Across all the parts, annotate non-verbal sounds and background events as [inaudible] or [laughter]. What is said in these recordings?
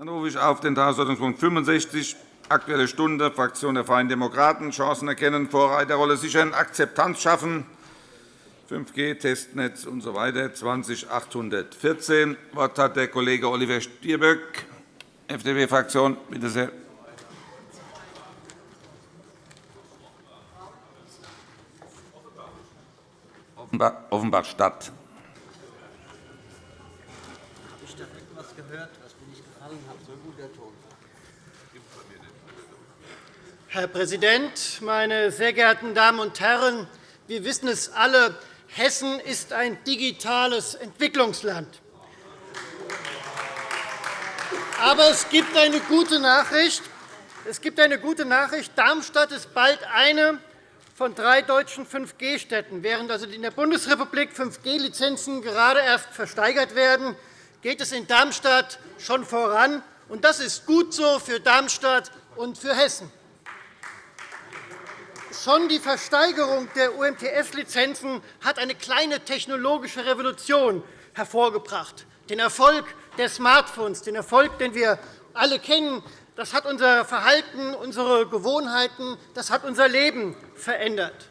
Dann rufe ich auf den Tagesordnungspunkt 65, Aktuelle Stunde, Fraktion der Freien Demokraten, Chancen erkennen, Vorreiterrolle sichern, Akzeptanz schaffen, 5G, Testnetz usw. So 20814. Das Wort hat der Kollege Oliver Stirböck, FDP-Fraktion. Bitte sehr. Offenbach-Stadt. Habe ich da etwas gehört, was mir nicht gefallen hat? So gut der Ton. Herr Präsident, meine sehr geehrten Damen und Herren! Wir wissen es alle, Hessen ist ein digitales Entwicklungsland. Aber es gibt eine gute Nachricht. Es gibt eine gute Nachricht. Darmstadt ist bald eine von drei deutschen 5G-Städten. Während also in der Bundesrepublik 5G-Lizenzen gerade erst versteigert werden, geht es in Darmstadt schon voran. Das ist gut so für Darmstadt und für Hessen. Schon die Versteigerung der UMTS-Lizenzen hat eine kleine technologische Revolution hervorgebracht. Den Erfolg der Smartphones, den Erfolg, den wir alle kennen, das hat unser Verhalten, unsere Gewohnheiten, das hat unser Leben verändert.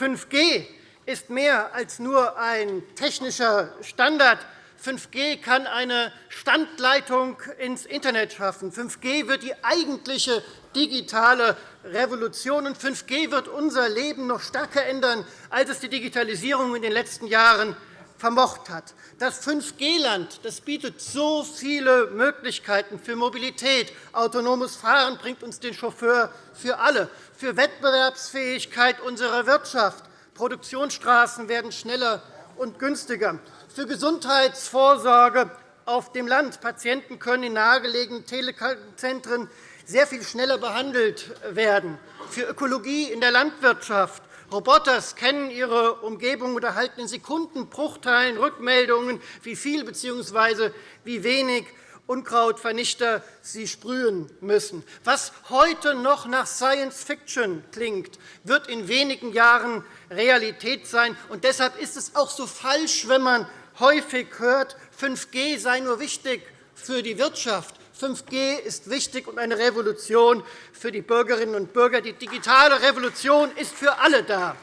5G ist mehr als nur ein technischer Standard. 5G kann eine Standleitung ins Internet schaffen. 5G wird die eigentliche digitale Revolution. Und 5G wird unser Leben noch stärker ändern, als es die Digitalisierung in den letzten Jahren vermocht hat. Das 5G-Land bietet so viele Möglichkeiten für Mobilität. Autonomes Fahren bringt uns den Chauffeur für alle, für Wettbewerbsfähigkeit unserer Wirtschaft. Produktionsstraßen werden schneller und günstiger, für Gesundheitsvorsorge auf dem Land. Patienten können in nahegelegenen Telezentren sehr viel schneller behandelt werden, für Ökologie in der Landwirtschaft. Roboter scannen ihre Umgebung und erhalten in Sekundenbruchteilen Rückmeldungen, wie viel bzw. wie wenig Unkrautvernichter sie sprühen müssen. Was heute noch nach Science Fiction klingt, wird in wenigen Jahren Realität sein. Und deshalb ist es auch so falsch, wenn man häufig hört, 5G sei nur wichtig für die Wirtschaft. 5G ist wichtig und eine Revolution für die Bürgerinnen und Bürger. Die digitale Revolution ist für alle da.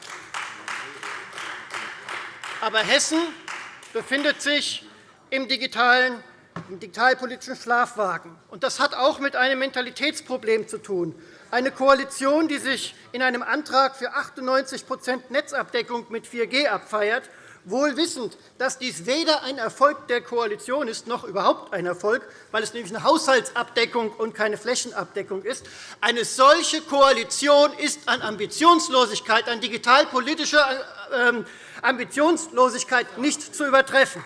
Aber Hessen befindet sich im digitalen im digitalpolitischen Schlafwagen. Das hat auch mit einem Mentalitätsproblem zu tun. Eine Koalition, die sich in einem Antrag für 98% Netzabdeckung mit 4G abfeiert wohl wissend, dass dies weder ein Erfolg der Koalition ist, noch überhaupt ein Erfolg, weil es nämlich eine Haushaltsabdeckung und keine Flächenabdeckung ist. Eine solche Koalition ist an Ambitionslosigkeit, an digitalpolitischer ähm, Ambitionslosigkeit nicht zu übertreffen.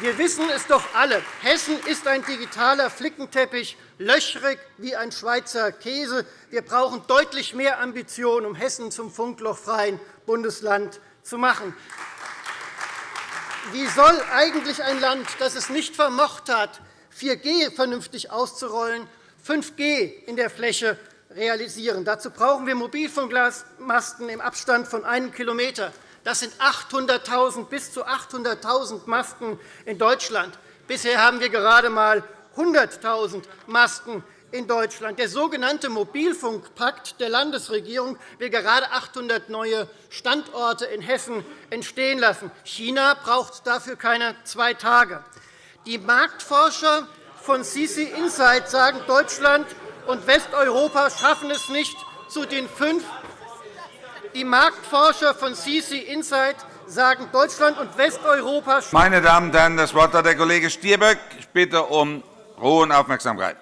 Wir wissen es doch alle. Hessen ist ein digitaler Flickenteppich, löchrig wie ein Schweizer Käse. Wir brauchen deutlich mehr Ambition, um Hessen zum funklochfreien Bundesland zu machen. Wie soll eigentlich ein Land, das es nicht vermocht hat, 4G vernünftig auszurollen, 5G in der Fläche realisieren? Dazu brauchen wir Mobilfunkmasten im Abstand von einem Kilometer. Das sind 800.000 bis zu 800.000 Masten in Deutschland. Bisher haben wir gerade einmal 100.000 Masten in Deutschland. Der sogenannte Mobilfunkpakt der Landesregierung will gerade 800 neue Standorte in Hessen entstehen lassen. China braucht dafür keine zwei Tage. Die Marktforscher von CC Insight sagen, Deutschland und Westeuropa schaffen es nicht zu den fünf die Marktforscher von CC Insight sagen, Deutschland und Westeuropa Meine Damen und Herren, das Wort hat der Kollege Stirböck. Ich bitte um Ruhe und Aufmerksamkeit.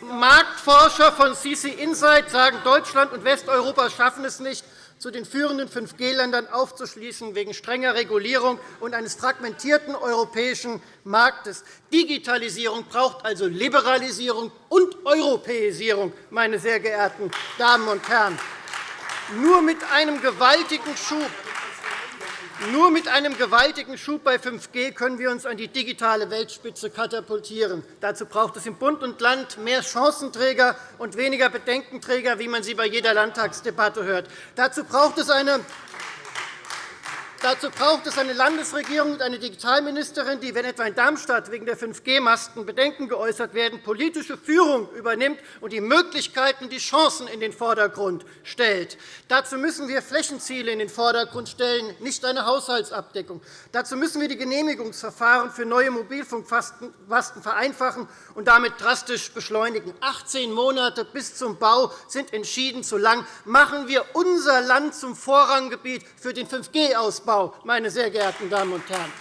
Marktforscher von CC Insight sagen, Deutschland und Westeuropa schaffen es nicht, zu den führenden 5G-Ländern aufzuschließen wegen strenger Regulierung und eines fragmentierten europäischen Marktes. Digitalisierung braucht also Liberalisierung und Europäisierung, meine sehr geehrten Damen und Herren. Nur mit einem gewaltigen Schub nur mit einem gewaltigen Schub bei 5G können wir uns an die digitale Weltspitze katapultieren. Dazu braucht es im Bund und Land mehr Chancenträger und weniger Bedenkenträger, wie man sie bei jeder Landtagsdebatte hört. Dazu braucht es eine Dazu braucht es eine Landesregierung und eine Digitalministerin, die, wenn etwa in Darmstadt wegen der 5G-Masten Bedenken geäußert werden, politische Führung übernimmt und die Möglichkeiten, die Chancen in den Vordergrund stellt. Dazu müssen wir Flächenziele in den Vordergrund stellen, nicht eine Haushaltsabdeckung. Dazu müssen wir die Genehmigungsverfahren für neue Mobilfunkmasten vereinfachen und damit drastisch beschleunigen. 18 Monate bis zum Bau sind entschieden zu lang. Machen wir unser Land zum Vorranggebiet für den 5G-Ausbau. Ausbau, meine sehr geehrten Damen und Herren.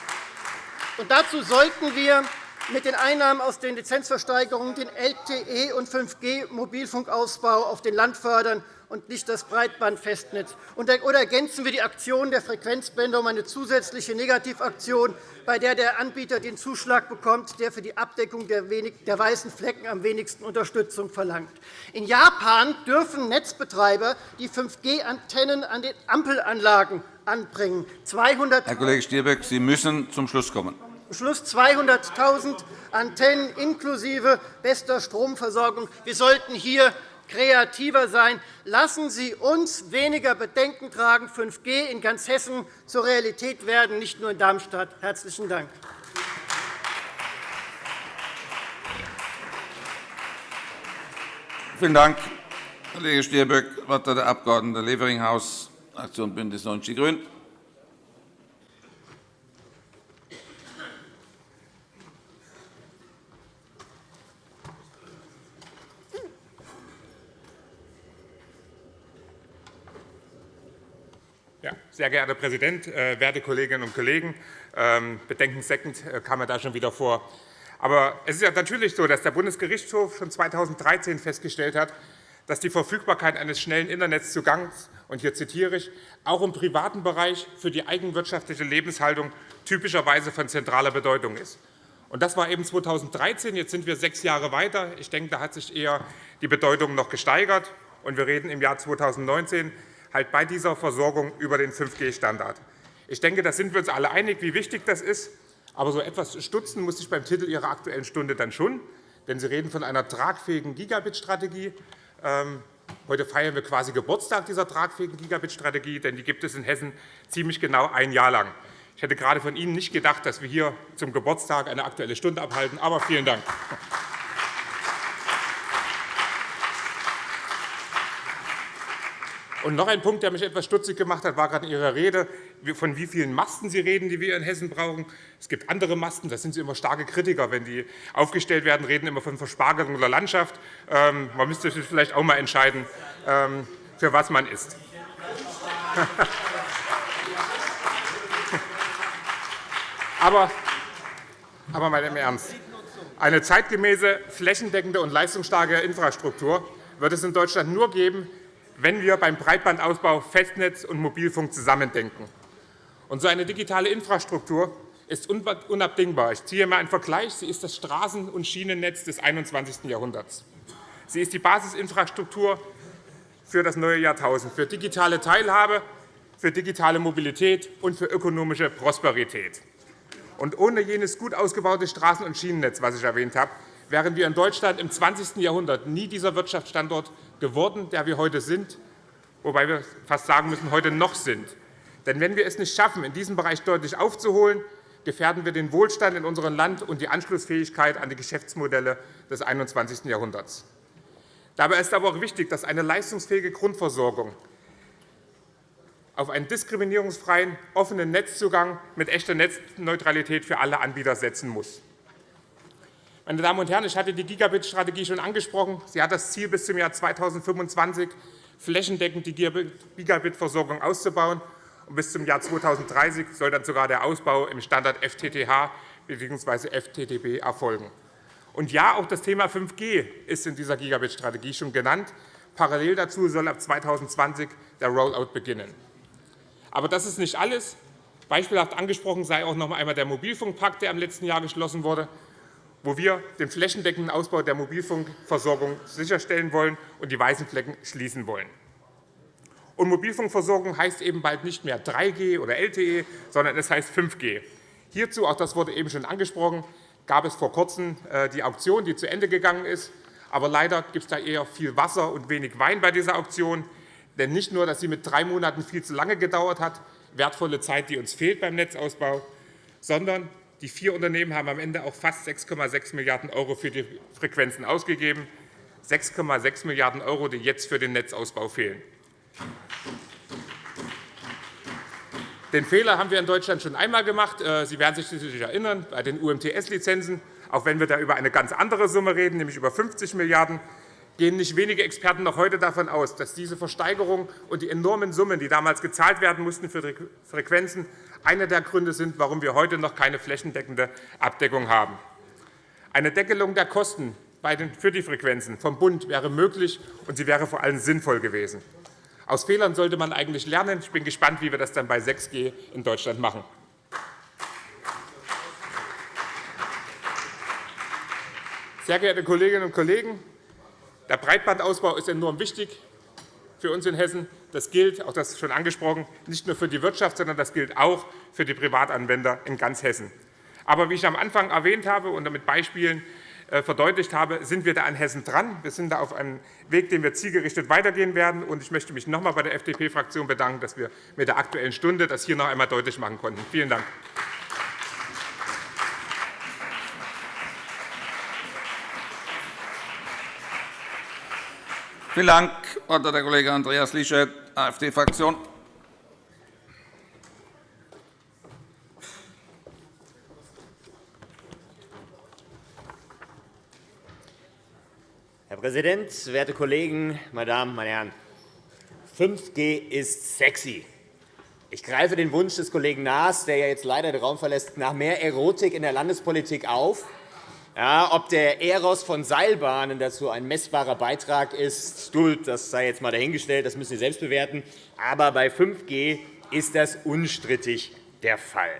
Und dazu sollten wir mit den Einnahmen aus den Lizenzversteigerungen den LTE- und 5G-Mobilfunkausbau auf dem Land fördern und nicht das Breitbandfestnetz? Oder ergänzen wir die Aktion der Frequenzbänder um eine zusätzliche Negativaktion, bei der der Anbieter den Zuschlag bekommt, der für die Abdeckung der weißen Flecken am wenigsten Unterstützung verlangt? In Japan dürfen Netzbetreiber die 5G-Antennen an den Ampelanlagen anbringen. 200 Herr Kollege Stirböck, Sie müssen zum Schluss kommen. Schluss 200.000 Antennen inklusive bester Stromversorgung. Wir sollten hier kreativer sein. Lassen Sie uns weniger Bedenken tragen, 5G in ganz Hessen zur Realität werden, nicht nur in Darmstadt. – Herzlichen Dank. Vielen Dank, Kollege Stirböck. Das Wort hat der Abg. Leveringhaus, Fraktion BÜNDNIS 90 die GRÜNEN. Sehr geehrter Herr Präsident, äh, werte Kolleginnen und Kollegen! Ähm, bedenkenseckend äh, kam er da schon wieder vor. Aber es ist ja natürlich so, dass der Bundesgerichtshof schon 2013 festgestellt hat, dass die Verfügbarkeit eines schnellen Internetzugangs, und hier zitiere ich, auch im privaten Bereich für die eigenwirtschaftliche Lebenshaltung typischerweise von zentraler Bedeutung ist. Und das war eben 2013. Jetzt sind wir sechs Jahre weiter. Ich denke, da hat sich eher die Bedeutung noch gesteigert. Und wir reden im Jahr 2019 halt bei dieser Versorgung über den 5G-Standard. Ich denke, da sind wir uns alle einig, wie wichtig das ist. Aber so etwas stutzen muss ich beim Titel Ihrer Aktuellen Stunde dann schon. Denn Sie reden von einer tragfähigen Gigabit-Strategie. Heute feiern wir quasi Geburtstag dieser tragfähigen Gigabit-Strategie, denn die gibt es in Hessen ziemlich genau ein Jahr lang. Ich hätte gerade von Ihnen nicht gedacht, dass wir hier zum Geburtstag eine Aktuelle Stunde abhalten. Aber vielen Dank. Und noch ein Punkt, der mich etwas stutzig gemacht hat, war gerade in Ihrer Rede, von wie vielen Masten Sie reden, die wir in Hessen brauchen. Es gibt andere Masten, da sind Sie immer starke Kritiker. Wenn die aufgestellt werden, reden immer von Verspargelung der Landschaft. Ähm, man müsste sich vielleicht auch einmal entscheiden, ähm, für was man ist. [laughs] aber, aber mal im Ernst. Eine zeitgemäße, flächendeckende und leistungsstarke Infrastruktur wird es in Deutschland nur geben, wenn wir beim Breitbandausbau Festnetz und Mobilfunk zusammendenken. Und so eine digitale Infrastruktur ist unabdingbar. Ich ziehe einmal einen Vergleich. Sie ist das Straßen- und Schienennetz des 21. Jahrhunderts. Sie ist die Basisinfrastruktur für das neue Jahrtausend, für digitale Teilhabe, für digitale Mobilität und für ökonomische Prosperität. Und ohne jenes gut ausgebaute Straßen- und Schienennetz, was ich erwähnt habe, wären wir in Deutschland im 20. Jahrhundert nie dieser Wirtschaftsstandort geworden, der wir heute sind, wobei wir fast sagen müssen, heute noch sind. Denn wenn wir es nicht schaffen, in diesem Bereich deutlich aufzuholen, gefährden wir den Wohlstand in unserem Land und die Anschlussfähigkeit an die Geschäftsmodelle des 21. Jahrhunderts. Dabei ist aber auch wichtig, dass eine leistungsfähige Grundversorgung auf einen diskriminierungsfreien, offenen Netzzugang mit echter Netzneutralität für alle Anbieter setzen muss. Meine Damen und Herren, ich hatte die Gigabit-Strategie schon angesprochen. Sie hat das Ziel, bis zum Jahr 2025 flächendeckend die Gigabit-Versorgung auszubauen. Und bis zum Jahr 2030 soll dann sogar der Ausbau im Standard FTTH bzw. FTTB erfolgen. Und ja, auch das Thema 5G ist in dieser Gigabit-Strategie schon genannt. Parallel dazu soll ab 2020 der Rollout beginnen. Aber das ist nicht alles. Beispielhaft angesprochen sei auch noch einmal der Mobilfunkpakt, der im letzten Jahr geschlossen wurde wo wir den flächendeckenden Ausbau der Mobilfunkversorgung sicherstellen wollen und die weißen Flecken schließen wollen. Und Mobilfunkversorgung heißt eben bald nicht mehr 3G oder LTE, sondern es heißt 5G. Hierzu, auch das wurde eben schon angesprochen, gab es vor Kurzem äh, die Auktion, die zu Ende gegangen ist. Aber leider gibt es da eher viel Wasser und wenig Wein bei dieser Auktion. Denn nicht nur, dass sie mit drei Monaten viel zu lange gedauert hat, wertvolle Zeit, die uns fehlt beim Netzausbau, sondern die vier Unternehmen haben am Ende auch fast 6,6 Milliarden € für die Frequenzen ausgegeben. 6,6 Milliarden €, die jetzt für den Netzausbau fehlen. Den Fehler haben wir in Deutschland schon einmal gemacht. Äh, Sie werden sich sicherlich erinnern, bei den UMTS-Lizenzen, auch wenn wir da über eine ganz andere Summe reden, nämlich über 50 Milliarden €, gehen nicht wenige Experten noch heute davon aus, dass diese Versteigerung und die enormen Summen, die damals gezahlt werden mussten für Frequenzen, einer der Gründe sind, warum wir heute noch keine flächendeckende Abdeckung haben. Eine Deckelung der Kosten für die Frequenzen vom Bund wäre möglich, und sie wäre vor allem sinnvoll gewesen. Aus Fehlern sollte man eigentlich lernen. Ich bin gespannt, wie wir das dann bei 6G in Deutschland machen. Sehr geehrte Kolleginnen und Kollegen, der Breitbandausbau ist enorm wichtig für uns in Hessen. Das gilt, auch das schon angesprochen, nicht nur für die Wirtschaft, sondern das gilt auch für die Privatanwender in ganz Hessen. Aber wie ich am Anfang erwähnt habe und mit Beispielen äh, verdeutlicht habe, sind wir da an Hessen dran. Wir sind da auf einem Weg, den wir zielgerichtet weitergehen werden. Ich möchte mich noch einmal bei der FDP-Fraktion bedanken, dass wir mit der Aktuellen Stunde das hier noch einmal deutlich machen konnten. Vielen Dank. Vielen Dank, der Kollege Andreas Lischet, AfD-Fraktion. Herr Präsident, werte Kollegen, meine Damen, meine Herren! 5G ist sexy. Ich greife den Wunsch des Kollegen Naas, der jetzt leider den Raum verlässt, nach mehr Erotik in der Landespolitik auf. Ja, ob der Eros von Seilbahnen dazu ein messbarer Beitrag ist, das sei jetzt einmal dahingestellt, das müssen Sie selbst bewerten. Aber bei 5G ist das unstrittig der Fall.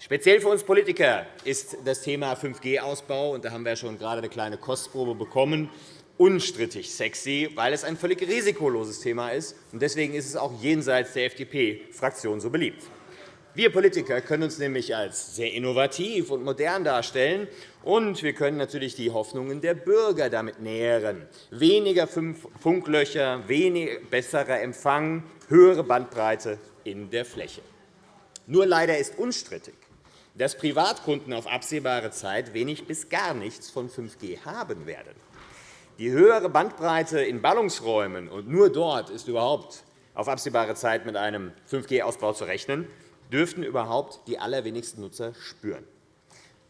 Speziell für uns Politiker ist das Thema 5G-Ausbau, und da haben wir schon gerade eine kleine Kostprobe bekommen, unstrittig sexy, weil es ein völlig risikoloses Thema ist. Deswegen ist es auch jenseits der FDP-Fraktion so beliebt. Wir Politiker können uns nämlich als sehr innovativ und modern darstellen, und wir können natürlich die Hoffnungen der Bürger damit nähren. Weniger Funklöcher, besserer Empfang, höhere Bandbreite in der Fläche. Nur leider ist unstrittig, dass Privatkunden auf absehbare Zeit wenig bis gar nichts von 5G haben werden. Die höhere Bandbreite in Ballungsräumen, und nur dort ist überhaupt auf absehbare Zeit mit einem 5G-Ausbau zu rechnen, dürften überhaupt die allerwenigsten Nutzer spüren.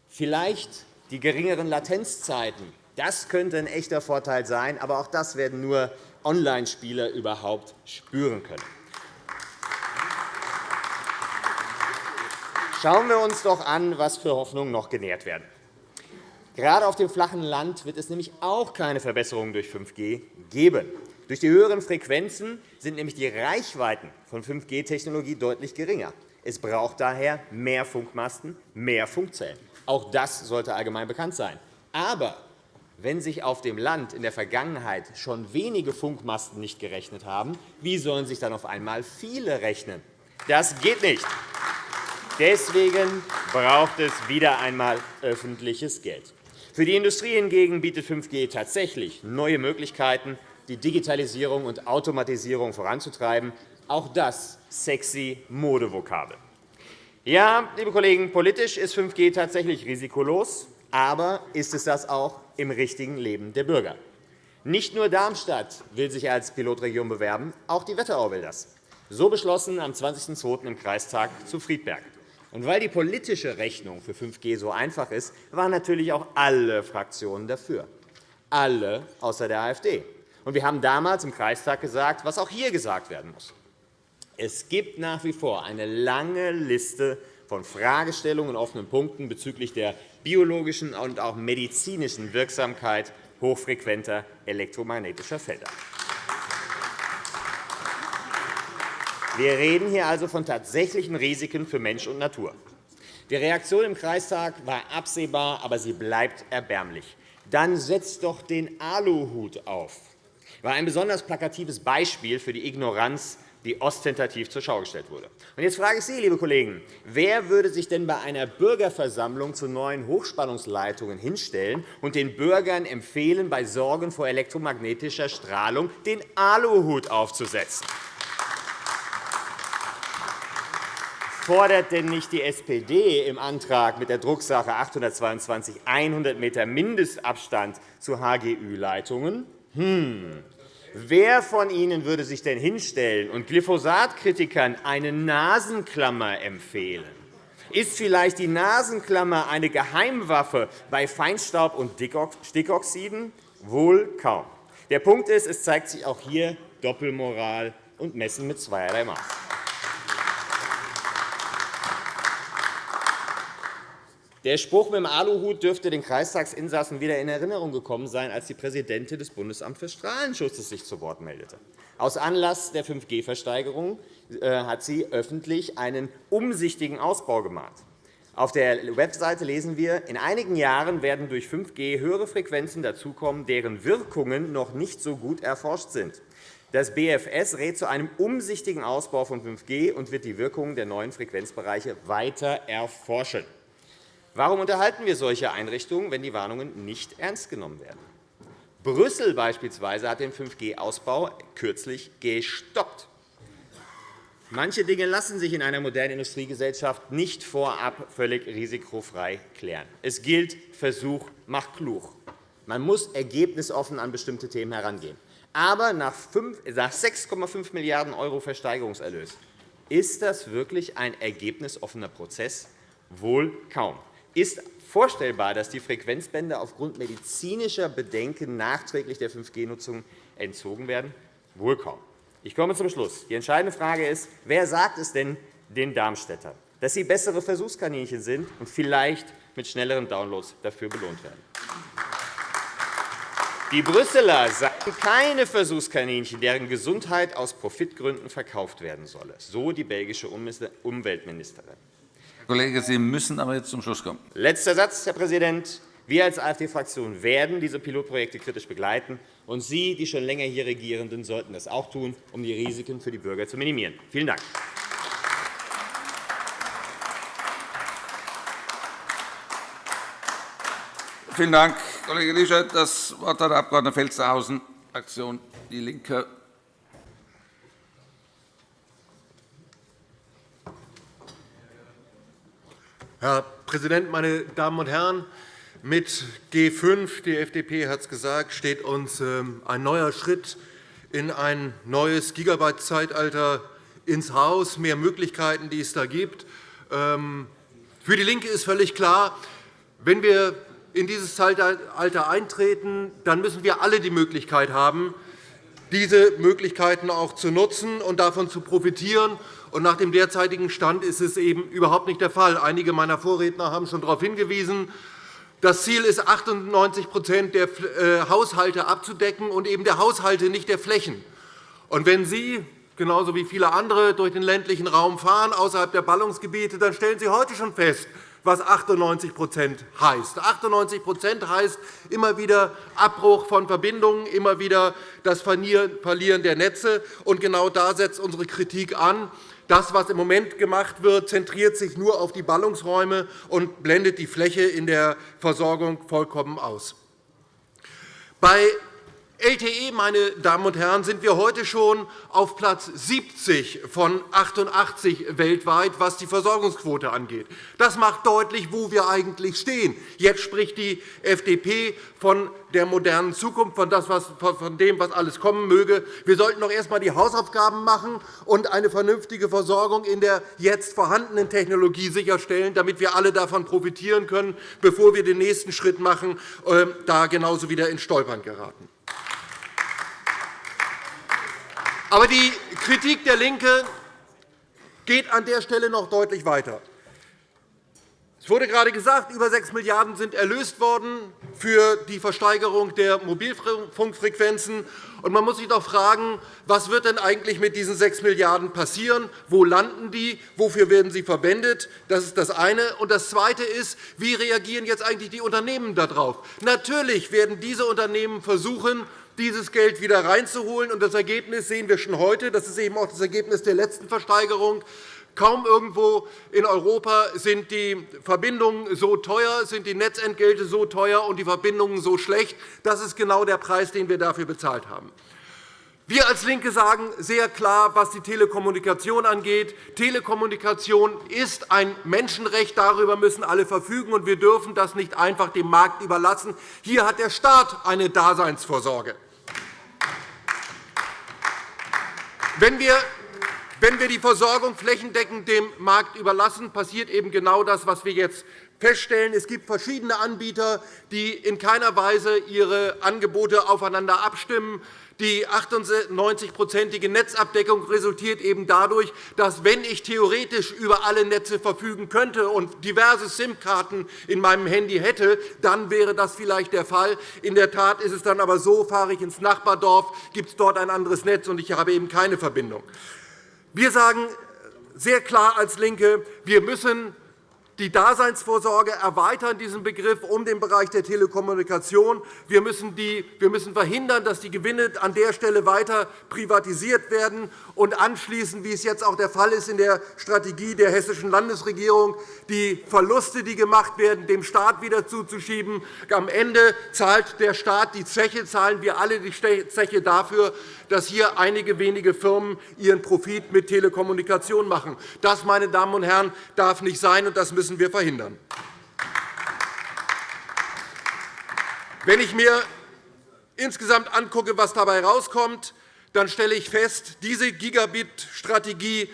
Vielleicht die geringeren Latenzzeiten. Das könnte ein echter Vorteil sein, aber auch das werden nur Online-Spieler überhaupt spüren können. Schauen wir uns doch an, was für Hoffnungen noch genährt werden. Gerade auf dem flachen Land wird es nämlich auch keine Verbesserungen durch 5G geben. Durch die höheren Frequenzen sind nämlich die Reichweiten von 5G-Technologie deutlich geringer. Es braucht daher mehr Funkmasten, mehr Funkzellen. Auch das sollte allgemein bekannt sein. Aber wenn sich auf dem Land in der Vergangenheit schon wenige Funkmasten nicht gerechnet haben, wie sollen sich dann auf einmal viele rechnen? Das geht nicht. Deswegen braucht es wieder einmal öffentliches Geld. Für die Industrie hingegen bietet 5G tatsächlich neue Möglichkeiten, die Digitalisierung und Automatisierung voranzutreiben. Auch das sexy Modevokabel. Ja, liebe Kollegen, politisch ist 5G tatsächlich risikolos, aber ist es das auch im richtigen Leben der Bürger? Nicht nur Darmstadt will sich als Pilotregion bewerben, auch die Wetterau will das. So beschlossen am 20.02. im Kreistag zu Friedberg. Und weil die politische Rechnung für 5G so einfach ist, waren natürlich auch alle Fraktionen dafür. Alle außer der AfD. Und wir haben damals im Kreistag gesagt, was auch hier gesagt werden muss. Es gibt nach wie vor eine lange Liste von Fragestellungen und offenen Punkten bezüglich der biologischen und auch medizinischen Wirksamkeit hochfrequenter elektromagnetischer Felder. Wir reden hier also von tatsächlichen Risiken für Mensch und Natur. Die Reaktion im Kreistag war absehbar, aber sie bleibt erbärmlich. Dann setzt doch den Aluhut auf. War ein besonders plakatives Beispiel für die Ignoranz die ostentativ zur Schau gestellt wurde. Und jetzt frage ich Sie, liebe Kollegen, wer würde sich denn bei einer Bürgerversammlung zu neuen Hochspannungsleitungen hinstellen und den Bürgern empfehlen, bei Sorgen vor elektromagnetischer Strahlung den Aluhut aufzusetzen? fordert denn nicht die SPD im Antrag mit der Drucksache 822 100 m Mindestabstand zu HGÜ-Leitungen? Hm. Wer von Ihnen würde sich denn hinstellen und Glyphosatkritikern eine Nasenklammer empfehlen? Ist vielleicht die Nasenklammer eine Geheimwaffe bei Feinstaub und Stickoxiden? Wohl kaum. Der Punkt ist, es zeigt sich auch hier Doppelmoral und Messen mit zweierlei Maß. Der Spruch mit dem Aluhut dürfte den Kreistagsinsassen wieder in Erinnerung gekommen sein, als die Präsidentin des Bundesamts für Strahlenschutzes sich zu Wort meldete. Aus Anlass der 5G-Versteigerung äh, hat sie öffentlich einen umsichtigen Ausbau gemahnt. Auf der Webseite lesen wir, in einigen Jahren werden durch 5G höhere Frequenzen dazukommen, deren Wirkungen noch nicht so gut erforscht sind. Das BFS rät zu einem umsichtigen Ausbau von 5G und wird die Wirkungen der neuen Frequenzbereiche weiter erforschen. Warum unterhalten wir solche Einrichtungen, wenn die Warnungen nicht ernst genommen werden? Brüssel beispielsweise hat den 5G-Ausbau kürzlich gestoppt. Manche Dinge lassen sich in einer modernen Industriegesellschaft nicht vorab völlig risikofrei klären. Es gilt, Versuch macht klug. Man muss ergebnisoffen an bestimmte Themen herangehen. Aber nach 6,5 Milliarden € Versteigerungserlös ist das wirklich ein ergebnisoffener Prozess? Wohl kaum. Ist vorstellbar, dass die Frequenzbänder aufgrund medizinischer Bedenken nachträglich der 5G-Nutzung entzogen werden? Wohl kaum. Ich komme zum Schluss. Die entscheidende Frage ist, wer sagt es denn den Darmstädtern, dass sie bessere Versuchskaninchen sind und vielleicht mit schnelleren Downloads dafür belohnt werden? Die Brüsseler sagen keine Versuchskaninchen, deren Gesundheit aus Profitgründen verkauft werden solle, so die belgische Umweltministerin. Kollege, Sie müssen aber jetzt zum Schluss kommen. Letzter Satz, Herr Präsident. Wir als AfD-Fraktion werden diese Pilotprojekte kritisch begleiten. Und Sie, die schon länger hier Regierenden, sollten das auch tun, um die Risiken für die Bürger zu minimieren. Vielen Dank. Vielen Dank, Kollege Lischert. Das Wort hat der Abg. Felstehausen, Fraktion DIE LINKE. Herr Präsident, meine Damen und Herren! Mit G5, die FDP hat es gesagt, steht uns ähm, ein neuer Schritt in ein neues Gigabyte-Zeitalter ins Haus, mehr Möglichkeiten, die es da gibt. Ähm, für DIE LINKE ist völlig klar, wenn wir in dieses Zeitalter eintreten, dann müssen wir alle die Möglichkeit haben, diese Möglichkeiten auch zu nutzen und davon zu profitieren nach dem derzeitigen Stand ist es eben überhaupt nicht der Fall. Einige meiner Vorredner haben schon darauf hingewiesen. Das Ziel ist, 98% der äh, Haushalte abzudecken, und eben der Haushalte, nicht der Flächen. Und wenn Sie genauso wie viele andere durch den ländlichen Raum fahren, außerhalb der Ballungsgebiete, dann stellen Sie heute schon fest, was 98% heißt. 98% heißt immer wieder Abbruch von Verbindungen, immer wieder das Verlieren der Netze. Und genau da setzt unsere Kritik an. Das, was im Moment gemacht wird, zentriert sich nur auf die Ballungsräume und blendet die Fläche in der Versorgung vollkommen aus. Bei LTE, meine Damen und Herren, sind wir heute schon auf Platz 70 von 88 weltweit, was die Versorgungsquote angeht. Das macht deutlich, wo wir eigentlich stehen. Jetzt spricht die FDP von der modernen Zukunft, von, dem, was alles kommen möge. Wir sollten doch erst einmal die Hausaufgaben machen und eine vernünftige Versorgung in der jetzt vorhandenen Technologie sicherstellen, damit wir alle davon profitieren können, bevor wir den nächsten Schritt machen, äh, da genauso wieder ins Stolpern geraten. Aber die Kritik der LINKE geht an der Stelle noch deutlich weiter. Es wurde gerade gesagt, über 6 Milliarden € sind erlöst worden für die Versteigerung der Mobilfunkfrequenzen. Man muss sich doch fragen, was wird denn eigentlich mit diesen 6 Milliarden € passieren? Wo landen die? Wofür werden sie verwendet? Das ist das eine. Und das Zweite ist, wie reagieren jetzt eigentlich die Unternehmen darauf? Natürlich werden diese Unternehmen versuchen, dieses Geld wieder reinzuholen. Das Ergebnis sehen wir schon heute. Das ist eben auch das Ergebnis der letzten Versteigerung. Kaum irgendwo in Europa sind die Verbindungen so teuer, sind die Netzentgelte so teuer und die Verbindungen so schlecht. Das ist genau der Preis, den wir dafür bezahlt haben. Wir als LINKE sagen sehr klar, was die Telekommunikation angeht. Telekommunikation ist ein Menschenrecht. Darüber müssen alle verfügen, und wir dürfen das nicht einfach dem Markt überlassen. Hier hat der Staat eine Daseinsvorsorge. Wenn wir die Versorgung flächendeckend dem Markt überlassen, passiert eben genau das, was wir jetzt feststellen. Es gibt verschiedene Anbieter, die in keiner Weise ihre Angebote aufeinander abstimmen. Die 98-prozentige Netzabdeckung resultiert eben dadurch, dass, wenn ich theoretisch über alle Netze verfügen könnte und diverse SIM-Karten in meinem Handy hätte, dann wäre das vielleicht der Fall. In der Tat ist es dann aber so, fahre ich ins Nachbardorf, gibt es dort ein anderes Netz, und ich habe eben keine Verbindung. Wir sagen sehr klar als LINKE, wir müssen die Daseinsvorsorge erweitern, diesen Begriff um den Bereich der Telekommunikation. Wir müssen, die, wir müssen verhindern, dass die Gewinne an der Stelle weiter privatisiert werden und anschließend, wie es jetzt auch der Fall ist in der Strategie der Hessischen Landesregierung, die Verluste, die gemacht werden, dem Staat wieder zuzuschieben. Am Ende zahlt der Staat die Zeche, zahlen wir alle die Zeche dafür, dass hier einige wenige Firmen ihren Profit mit Telekommunikation machen. Das, meine Damen und Herren, darf nicht sein, und das müssen wir verhindern. Wenn ich mir insgesamt angucke, was dabei herauskommt, dann stelle ich fest, diese Gigabit-Strategie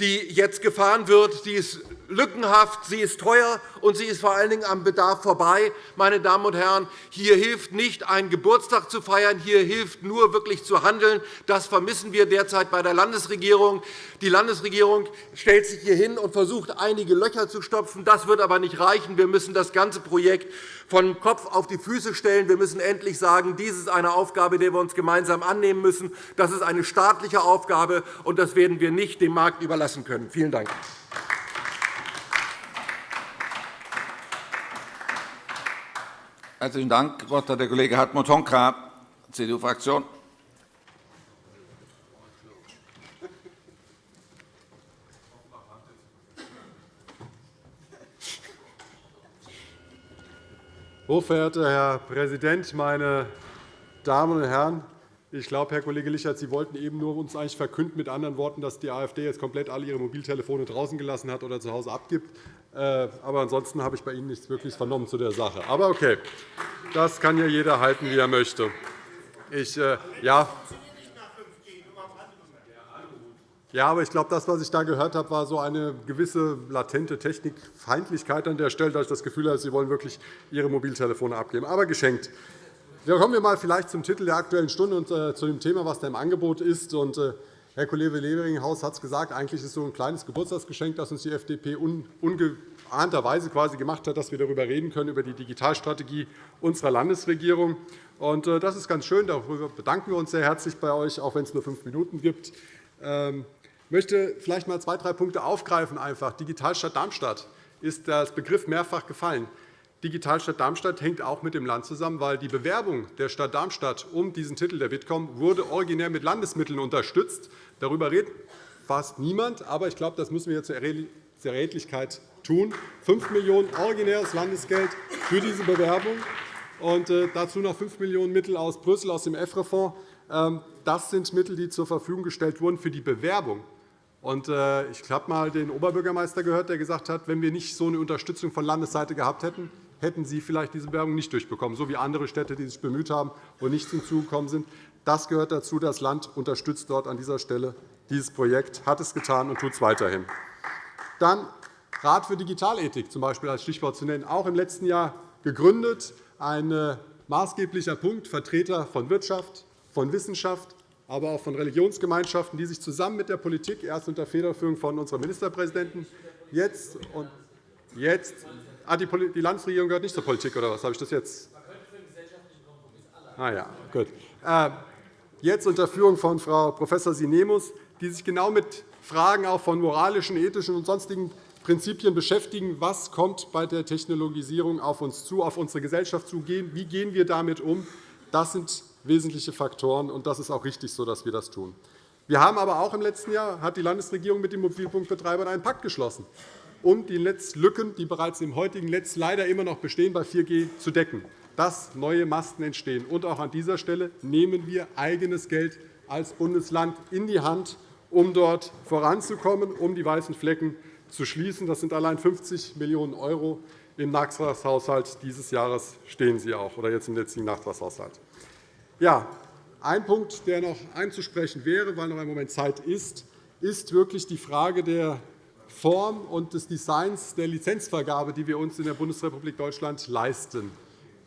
die jetzt gefahren wird, die ist lückenhaft, sie ist teuer und sie ist vor allen Dingen am Bedarf vorbei. Meine Damen und Herren, hier hilft nicht, einen Geburtstag zu feiern, hier hilft nur wirklich zu handeln. Das vermissen wir derzeit bei der Landesregierung. Die Landesregierung stellt sich hier hin und versucht, einige Löcher zu stopfen. Das wird aber nicht reichen. Wir müssen das ganze Projekt von Kopf auf die Füße stellen. Wir müssen endlich sagen, dies ist eine Aufgabe, der wir uns gemeinsam annehmen müssen. Das ist eine staatliche Aufgabe, und das werden wir nicht dem Markt überlassen können. Vielen Dank. Herzlichen Dank. Das Wort hat der Kollege Hartmut Honka, CDU-Fraktion. Hochverehrter Herr Präsident, meine Damen und Herren! Ich glaube, Herr Kollege Lichert, Sie wollten eben nur uns eigentlich verkünden, mit anderen Worten, dass die AfD jetzt komplett alle ihre Mobiltelefone draußen gelassen hat oder zu Hause abgibt. Äh, aber ansonsten habe ich bei Ihnen nichts wirklich vernommen zu der Sache. Aber okay, das kann ja jeder halten, wie er möchte. Ich, äh, ja, ja, aber ich glaube, das, was ich da gehört habe, war so eine gewisse latente Technikfeindlichkeit an der Stelle, dass ich das Gefühl habe, Sie wollen wirklich Ihre Mobiltelefone abgeben. Aber geschenkt. Kommen wir mal vielleicht zum Titel der Aktuellen Stunde und äh, zu dem Thema, was da im Angebot ist. Äh, Herr Kollege Leveringhaus hat es gesagt, eigentlich ist es so ein kleines Geburtstagsgeschenk, das uns die FDP ungeahnterweise quasi gemacht hat, dass wir darüber reden können, über die Digitalstrategie unserer Landesregierung. Und, äh, das ist ganz schön. Darüber bedanken wir uns sehr herzlich bei euch, auch wenn es nur fünf Minuten gibt. Ähm, ich möchte vielleicht einmal zwei, drei Punkte aufgreifen. Einfach. Digitalstadt Darmstadt ist als Begriff mehrfach gefallen. Digitalstadt Darmstadt hängt auch mit dem Land zusammen, weil die Bewerbung der Stadt Darmstadt um diesen Titel der Bitkom wurde originär mit Landesmitteln unterstützt. Darüber redet fast niemand, aber ich glaube, das müssen wir zur Redlichkeit tun. 5 Millionen € originäres Landesgeld für diese Bewerbung und äh, dazu noch 5 Millionen € Mittel aus Brüssel aus dem EFRE-Fonds. Ähm, das sind Mittel, die zur Verfügung gestellt wurden für die Bewerbung äh, ich habe einmal den Oberbürgermeister gehört, der gesagt hat, wenn wir nicht so eine Unterstützung von Landesseite gehabt hätten, hätten Sie vielleicht diese Bewerbung nicht durchbekommen, so wie andere Städte, die sich bemüht haben und nicht hinzugekommen sind. Das gehört dazu. Das Land unterstützt dort an dieser Stelle dieses Projekt, hat es getan und tut es weiterhin. Dann Rat für Digitalethik zum Beispiel als Stichwort zu nennen, auch im letzten Jahr gegründet. Ein äh, maßgeblicher Punkt, Vertreter von Wirtschaft, von Wissenschaft, aber auch von Religionsgemeinschaften, die sich zusammen mit der Politik, erst unter Federführung von unserem Ministerpräsidenten, jetzt und jetzt ah, die, die Landesregierung gehört nicht zur Politik, oder was? Habe ich das jetzt? Ah, ja, gut. Äh, jetzt unter Führung von Frau Prof. Sinemus, die sich genau mit Fragen auch von moralischen, ethischen und sonstigen Prinzipien beschäftigen. Was kommt bei der Technologisierung auf uns zu, auf unsere Gesellschaft zu? Wie gehen wir damit um? Das sind wesentliche Faktoren, und das ist auch richtig so, dass wir das tun. Wir haben aber auch im letzten Jahr hat die Landesregierung mit den Mobilfunkbetreibern einen Pakt geschlossen, um die Netzlücken, die bereits im heutigen Netz leider immer noch bestehen, bei 4G zu decken, dass neue Masten entstehen. Und auch an dieser Stelle nehmen wir eigenes Geld als Bundesland in die Hand, um dort voranzukommen, um die weißen Flecken zu schließen. Das sind allein 50 Millionen € im Nachtragshaushalt dieses Jahres stehen sie auch, oder jetzt im jetzigen Nachtragshaushalt. Ja, ein Punkt, der noch einzusprechen wäre, weil noch ein Moment Zeit ist, ist wirklich die Frage der Form und des Designs der Lizenzvergabe, die wir uns in der Bundesrepublik Deutschland leisten.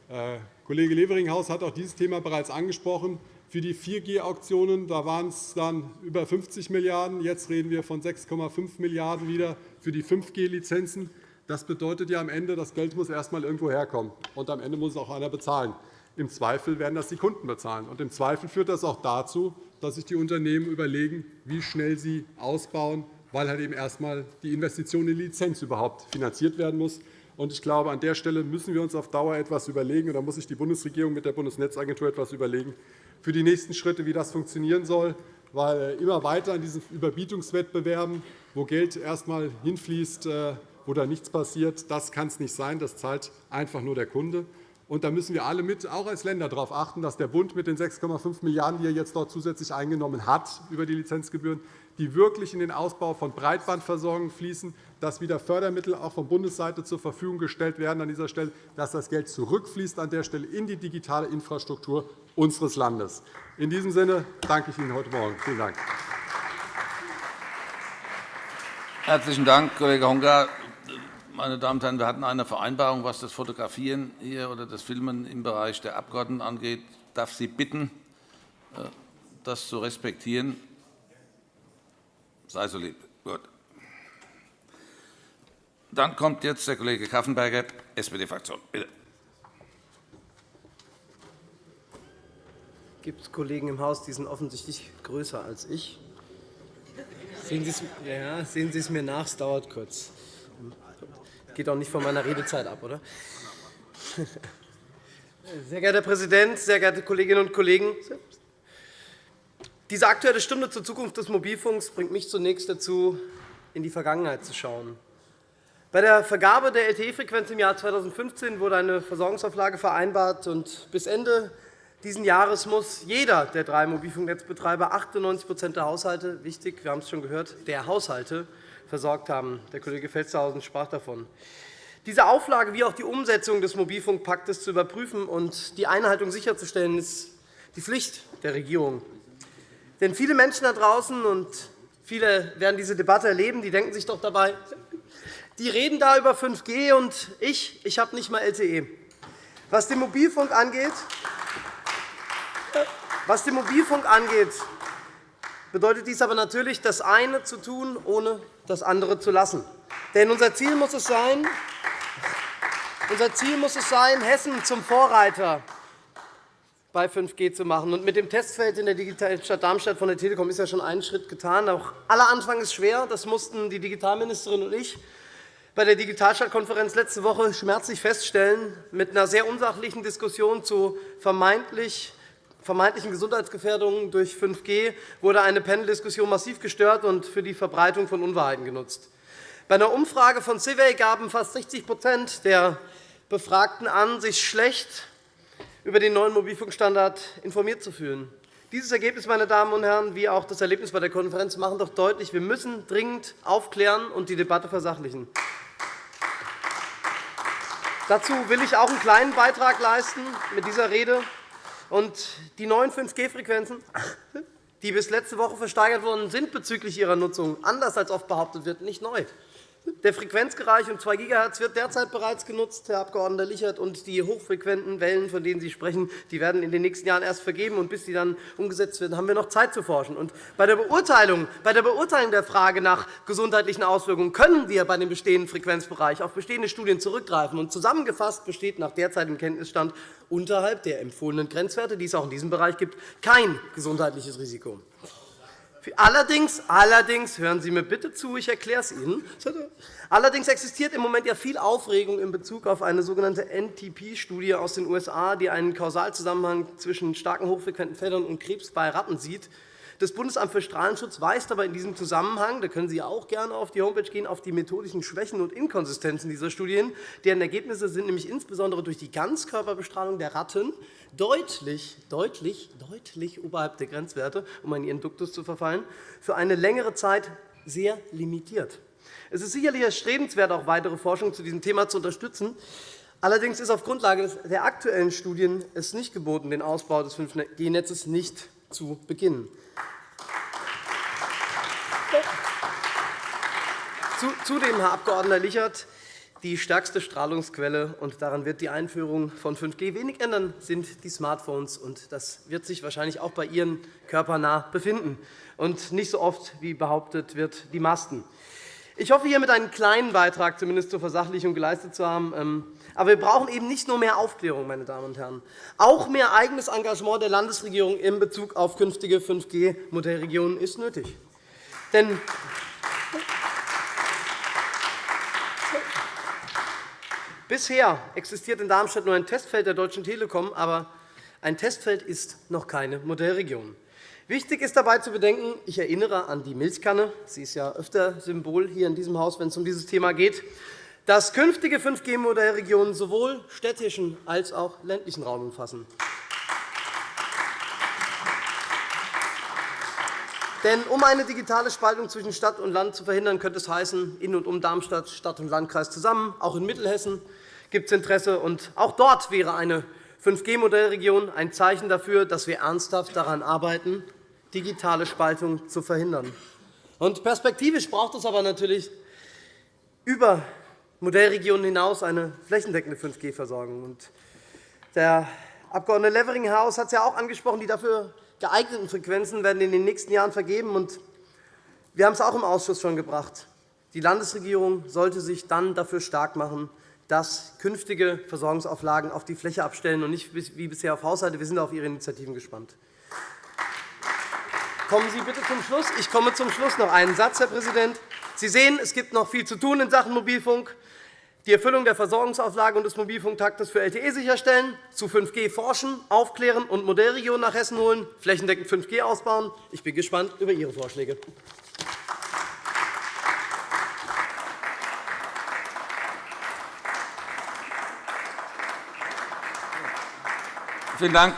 Äh, Kollege Leveringhaus hat auch dieses Thema bereits angesprochen. Für die 4G-Auktionen waren es dann über 50 Milliarden €. Jetzt reden wir von 6,5 Milliarden € wieder für die 5G-Lizenzen. Das bedeutet ja am Ende, das Geld muss erst einmal irgendwo herkommen, und am Ende muss es auch einer bezahlen. Im Zweifel werden das die Kunden bezahlen. Und Im Zweifel führt das auch dazu, dass sich die Unternehmen überlegen, wie schnell sie ausbauen, weil halt eben erst einmal die Investition in die Lizenz überhaupt finanziert werden muss. Ich glaube, an der Stelle müssen wir uns auf Dauer etwas überlegen, und da muss sich die Bundesregierung mit der Bundesnetzagentur etwas überlegen, für die nächsten Schritte, wie das funktionieren soll. Weil immer weiter in diesen Überbietungswettbewerben, wo Geld erst einmal hinfließt, äh, wo da nichts passiert, das kann es nicht sein. Das zahlt einfach nur der Kunde. Und da müssen wir alle mit, auch als Länder darauf achten, dass der Bund mit den 6,5 Milliarden €, die er jetzt dort zusätzlich eingenommen hat über die Lizenzgebühren, die wirklich in den Ausbau von Breitbandversorgung fließen, dass wieder Fördermittel auch von Bundesseite zur Verfügung gestellt werden an dieser Stelle, dass das Geld zurückfließt an der Stelle in die digitale Infrastruktur unseres Landes. In diesem Sinne danke ich Ihnen heute Morgen. Vielen Dank. Herzlichen Dank, Kollege Honka. Meine Damen und Herren, wir hatten eine Vereinbarung, was das Fotografieren hier oder das Filmen im Bereich der Abgeordneten angeht. Ich darf Sie bitten, äh, das zu respektieren. Sei so lieb. Gut. Dann kommt jetzt der Kollege Kaffenberger, SPD-Fraktion. Bitte. Gibt es Kollegen im Haus, die sind offensichtlich größer als ich? Sehen Sie es, ja, sehen Sie es mir nach, es dauert kurz. Geht auch nicht von meiner Redezeit ab, oder? Sehr geehrter Herr Präsident, sehr geehrte Kolleginnen und Kollegen! Diese Aktuelle Stunde zur Zukunft des Mobilfunks bringt mich zunächst dazu, in die Vergangenheit zu schauen. Bei der Vergabe der LTE-Frequenz im Jahr 2015 wurde eine Versorgungsauflage vereinbart. und Bis Ende dieses Jahres muss jeder der drei Mobilfunknetzbetreiber 98% der Haushalte – wichtig, wir haben es schon gehört – der Haushalte versorgt haben. Der Kollege Felstehausen sprach davon. Diese Auflage wie auch die Umsetzung des Mobilfunkpaktes zu überprüfen und die Einhaltung sicherzustellen, ist die Pflicht der Regierung. Denn viele Menschen da draußen, und viele werden diese Debatte erleben, die denken sich doch dabei, die reden da über 5G, und ich, ich habe nicht einmal LTE. Was den Mobilfunk angeht, was den Mobilfunk angeht, bedeutet dies aber natürlich, das eine zu tun, ohne das andere zu lassen. Denn unser Ziel muss es sein, unser Ziel muss es sein Hessen zum Vorreiter bei 5G zu machen. Und mit dem Testfeld in der Digitalstadt Darmstadt von der Telekom ist ja schon ein Schritt getan. Auch aller Anfang ist schwer. Das mussten die Digitalministerin und ich bei der Digitalstadtkonferenz letzte Woche schmerzlich feststellen. Mit einer sehr unsachlichen Diskussion zu vermeintlich vermeintlichen Gesundheitsgefährdungen durch 5G wurde eine Paneldiskussion massiv gestört und für die Verbreitung von Unwahrheiten genutzt. Bei einer Umfrage von Civey gaben fast 60% der Befragten an, sich schlecht über den neuen Mobilfunkstandard informiert zu fühlen. Dieses Ergebnis, meine Damen und Herren, wie auch das Erlebnis bei der Konferenz machen doch deutlich, wir müssen dringend aufklären und die Debatte versachlichen. Dazu will ich auch einen kleinen Beitrag leisten mit dieser Rede. Und die neuen 5G-Frequenzen, die bis letzte Woche versteigert worden sind bezüglich ihrer Nutzung, anders als oft behauptet wird, nicht neu. Der Frequenzbereich um 2 GHz wird derzeit bereits genutzt, Herr Abg. Lichert, und die hochfrequenten Wellen, von denen Sie sprechen, die werden in den nächsten Jahren erst vergeben. Und bis sie dann umgesetzt werden, haben wir noch Zeit zu forschen. Und bei, der Beurteilung, bei der Beurteilung der Frage nach gesundheitlichen Auswirkungen können wir bei dem bestehenden Frequenzbereich auf bestehende Studien zurückgreifen. Und zusammengefasst besteht nach derzeitigem Kenntnisstand unterhalb der empfohlenen Grenzwerte, die es auch in diesem Bereich gibt, kein gesundheitliches Risiko. Allerdings, allerdings, hören Sie mir bitte zu, ich erkläre es Ihnen. Allerdings existiert im Moment ja viel Aufregung in Bezug auf eine sogenannte NTP-Studie aus den USA, die einen Kausalzusammenhang zwischen starken hochfrequenten Feldern und Krebs bei Ratten sieht. Das Bundesamt für Strahlenschutz weist aber in diesem Zusammenhang, da können Sie auch gerne auf die Homepage gehen, auf die methodischen Schwächen und Inkonsistenzen dieser Studien. Deren Ergebnisse sind nämlich insbesondere durch die Ganzkörperbestrahlung der Ratten deutlich, deutlich, deutlich oberhalb der Grenzwerte, um in ihren Duktus zu verfallen, für eine längere Zeit sehr limitiert. Es ist sicherlich erstrebenswert, auch weitere Forschung zu diesem Thema zu unterstützen. Allerdings ist auf Grundlage der aktuellen Studien es nicht geboten, den Ausbau des 5G-Netzes nicht zu beginnen. Zudem, Herr Abg. Lichert, die stärkste Strahlungsquelle, und daran wird die Einführung von 5G wenig ändern, sind die Smartphones. Und das wird sich wahrscheinlich auch bei Ihren körpernah befinden und nicht so oft, wie behauptet wird, die Masten. Ich hoffe, hiermit einen kleinen Beitrag zumindest zur Versachlichung geleistet zu haben. Ähm, aber wir brauchen eben nicht nur mehr Aufklärung, meine Damen und Herren. Auch mehr eigenes Engagement der Landesregierung in Bezug auf künftige 5G-Modellregionen ist nötig. Denn Bisher existiert in Darmstadt nur ein Testfeld der Deutschen Telekom, aber ein Testfeld ist noch keine Modellregion. Wichtig ist dabei zu bedenken, ich erinnere an die Milchkanne, sie ist ja öfter Symbol hier in diesem Haus, wenn es um dieses Thema geht, dass künftige 5G-Modellregionen sowohl städtischen als auch ländlichen Raum umfassen. Denn um eine digitale Spaltung zwischen Stadt und Land zu verhindern, könnte es heißen, in und um Darmstadt, Stadt und Landkreis zusammen. Auch in Mittelhessen gibt es Interesse. Und auch dort wäre eine 5G-Modellregion ein Zeichen dafür, dass wir ernsthaft daran arbeiten, digitale Spaltung zu verhindern. Und perspektivisch braucht es aber natürlich über Modellregionen hinaus eine flächendeckende 5G-Versorgung. Der Abg. Levering-Haus hat es ja auch angesprochen. Die dafür geeigneten Frequenzen werden in den nächsten Jahren vergeben. Wir haben es auch im Ausschuss schon gebracht. Die Landesregierung sollte sich dann dafür stark machen, dass künftige Versorgungsauflagen auf die Fläche abstellen und nicht wie bisher auf Haushalte. Wir sind auf Ihre Initiativen gespannt. Kommen Sie bitte zum Schluss. Ich komme zum Schluss noch einen Satz, Herr Präsident. Sie sehen, es gibt noch viel zu tun in Sachen Mobilfunk die Erfüllung der Versorgungsauflage und des Mobilfunktaktes für LTE sicherstellen, zu 5G forschen, aufklären und Modellregionen nach Hessen holen, flächendeckend 5G ausbauen. Ich bin gespannt über Ihre Vorschläge. Vielen Dank,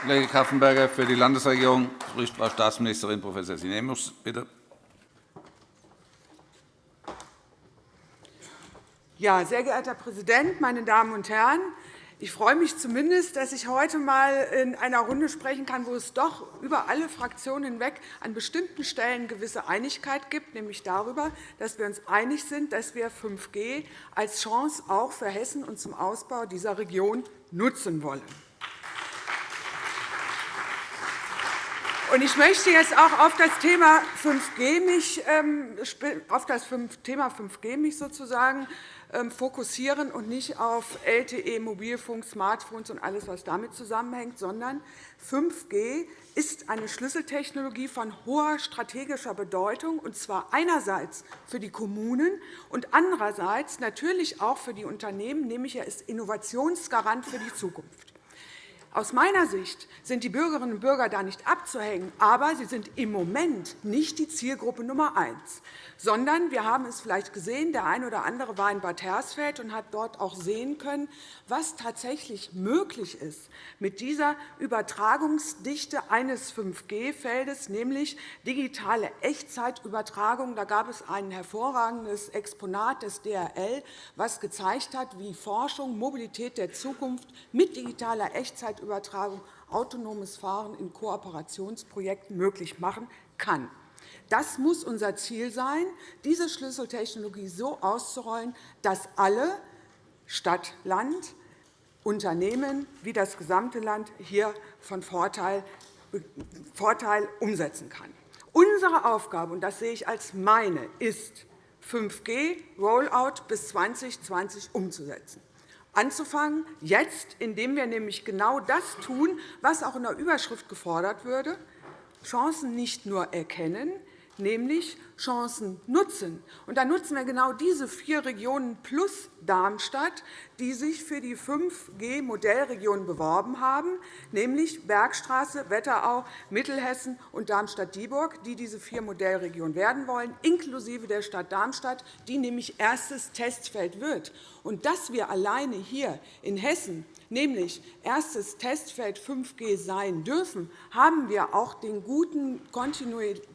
Kollege Kaffenberger. Für die Landesregierung spricht Frau Staatsministerin Prof. Sinemus. Bitte. Ja, sehr geehrter Herr Präsident, meine Damen und Herren! Ich freue mich zumindest, dass ich heute einmal in einer Runde sprechen kann, wo es doch über alle Fraktionen hinweg an bestimmten Stellen gewisse Einigkeit gibt, nämlich darüber, dass wir uns einig sind, dass wir 5G als Chance auch für Hessen und zum Ausbau dieser Region nutzen wollen. Ich möchte jetzt auch auf das Thema 5G mich, ähm, auf das Thema 5G mich sozusagen ähm, fokussieren und nicht auf LTE, Mobilfunk, Smartphones und alles, was damit zusammenhängt, sondern 5G ist eine Schlüsseltechnologie von hoher strategischer Bedeutung, und zwar einerseits für die Kommunen und andererseits natürlich auch für die Unternehmen, nämlich er ist Innovationsgarant für die Zukunft. Aus meiner Sicht sind die Bürgerinnen und Bürger da nicht abzuhängen, aber sie sind im Moment nicht die Zielgruppe Nummer eins sondern wir haben es vielleicht gesehen, der eine oder andere war in Bad Hersfeld und hat dort auch sehen können, was tatsächlich möglich ist mit dieser Übertragungsdichte eines 5G-Feldes, nämlich digitale Echtzeitübertragung. Da gab es ein hervorragendes Exponat des DRL, das gezeigt hat, wie Forschung Mobilität der Zukunft mit digitaler Echtzeitübertragung autonomes Fahren in Kooperationsprojekten möglich machen kann. Das muss unser Ziel sein, diese Schlüsseltechnologie so auszurollen, dass alle Stadt, Land, Unternehmen wie das gesamte Land hier von Vorteil, Vorteil umsetzen kann. Unsere Aufgabe, und das sehe ich als meine, ist, 5G-Rollout bis 2020 umzusetzen. Anzufangen jetzt, indem wir nämlich genau das tun, was auch in der Überschrift gefordert würde, Chancen nicht nur erkennen, nämlich Chancen nutzen. Und da nutzen wir genau diese vier Regionen plus Darmstadt, die sich für die 5G-Modellregion beworben haben, nämlich Bergstraße, Wetterau, Mittelhessen und Darmstadt-Dieburg, die diese vier Modellregionen werden wollen, inklusive der Stadt Darmstadt, die nämlich erstes Testfeld wird. Und dass wir alleine hier in Hessen nämlich erstes Testfeld 5G sein dürfen, haben wir auch den guten kontinuierlichen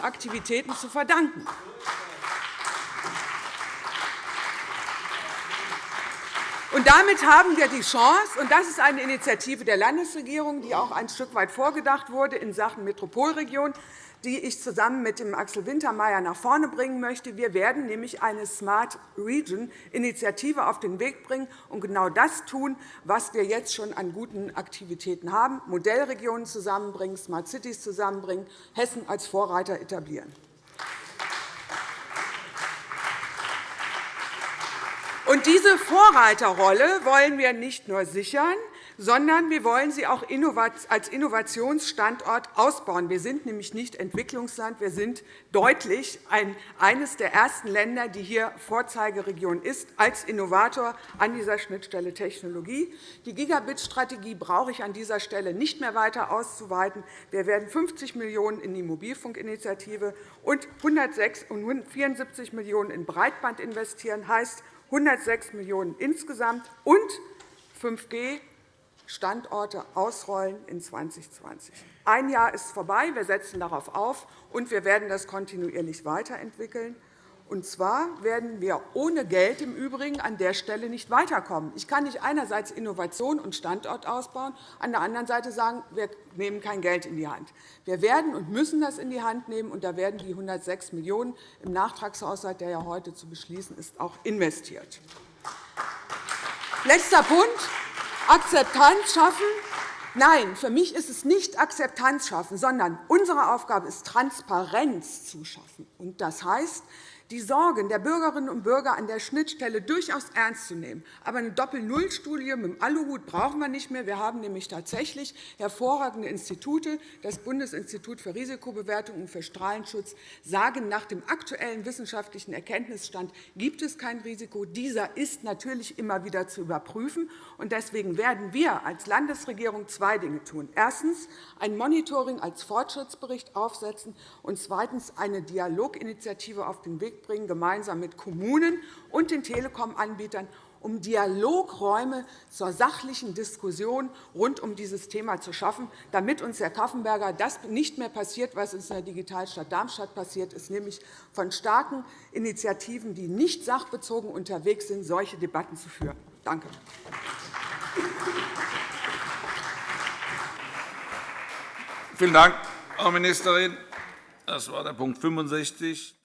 Aktivitäten zu verdanken. Und damit haben wir die Chance, und das ist eine Initiative der Landesregierung, die auch ein Stück weit vorgedacht wurde in Sachen Metropolregion, die ich zusammen mit dem Axel Wintermeyer nach vorne bringen möchte. Wir werden nämlich eine Smart Region-Initiative auf den Weg bringen und genau das tun, was wir jetzt schon an guten Aktivitäten haben, Modellregionen zusammenbringen, Smart Cities zusammenbringen, Hessen als Vorreiter etablieren. Und diese Vorreiterrolle wollen wir nicht nur sichern, sondern wir wollen sie auch als Innovationsstandort ausbauen. Wir sind nämlich nicht Entwicklungsland. Wir sind deutlich eines der ersten Länder, die hier Vorzeigeregion ist, als Innovator an dieser Schnittstelle Technologie. Die Gigabit-Strategie brauche ich an dieser Stelle nicht mehr weiter auszuweiten. Wir werden 50 Millionen € in die Mobilfunkinitiative und 174 Millionen € in Breitband investieren. Heißt 106 Millionen € insgesamt und 5G Standorte ausrollen in 2020. Ein Jahr ist vorbei. Wir setzen darauf auf, und wir werden das kontinuierlich weiterentwickeln. Und zwar werden wir ohne Geld im Übrigen an der Stelle nicht weiterkommen. Ich kann nicht einerseits Innovation und Standort ausbauen, an der anderen Seite sagen, wir nehmen kein Geld in die Hand. Wir werden und müssen das in die Hand nehmen, und da werden die 106 Millionen € im Nachtragshaushalt, der ja heute zu beschließen ist, auch investiert. Letzter Punkt. Akzeptanz schaffen? Nein, für mich ist es nicht Akzeptanz schaffen, sondern unsere Aufgabe ist, Transparenz zu schaffen. Das heißt, die Sorgen der Bürgerinnen und Bürger an der Schnittstelle durchaus ernst zu nehmen. Aber eine Doppel-Null-Studie mit dem Aluhut brauchen wir nicht mehr. Wir haben nämlich tatsächlich hervorragende Institute. Das Bundesinstitut für Risikobewertung und für Strahlenschutz sagen, nach dem aktuellen wissenschaftlichen Erkenntnisstand gibt es kein Risiko. Dieser ist natürlich immer wieder zu überprüfen. Deswegen werden wir als Landesregierung zwei Dinge tun. Erstens ein Monitoring als Fortschrittsbericht aufsetzen und zweitens eine Dialoginitiative auf den Bringen, gemeinsam mit Kommunen und den Telekom-Anbietern, um Dialogräume zur sachlichen Diskussion rund um dieses Thema zu schaffen, damit uns, Herr Kaffenberger, das nicht mehr passiert, was uns in der Digitalstadt Darmstadt passiert ist, nämlich von starken Initiativen, die nicht sachbezogen unterwegs sind, solche Debatten zu führen. Danke. Vielen Dank, Frau Ministerin. Das war der Punkt 65.